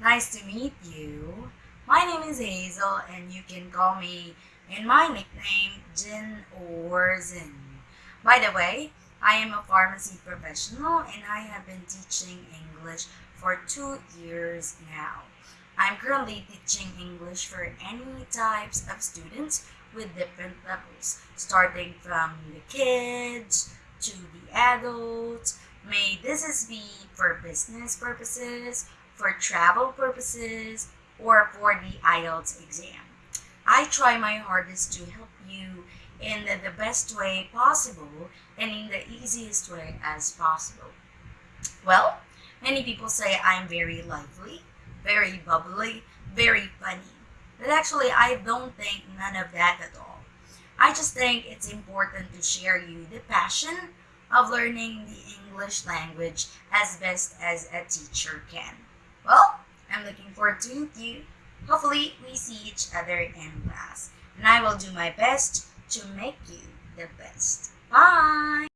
Nice to meet you. My name is Hazel, and you can call me in my nickname Jin or Zin. By the way, I am a pharmacy professional and I have been teaching English for two years now. I'm currently teaching English for any types of students with different levels, starting from the kids to the adults. May this is be for business purposes for travel purposes, or for the IELTS exam. I try my hardest to help you in the, the best way possible and in the easiest way as possible. Well, many people say I'm very lively, very bubbly, very funny. But actually, I don't think none of that at all. I just think it's important to share you the passion of learning the English language as best as a teacher can. Looking forward to meet you. Hopefully, we see each other in class. And I will do my best to make you the best. Bye!